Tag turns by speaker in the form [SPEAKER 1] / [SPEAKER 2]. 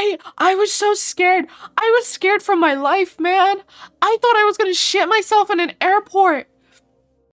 [SPEAKER 1] I I was so scared. I was scared for my life, man. I thought I was gonna shit myself in an airport.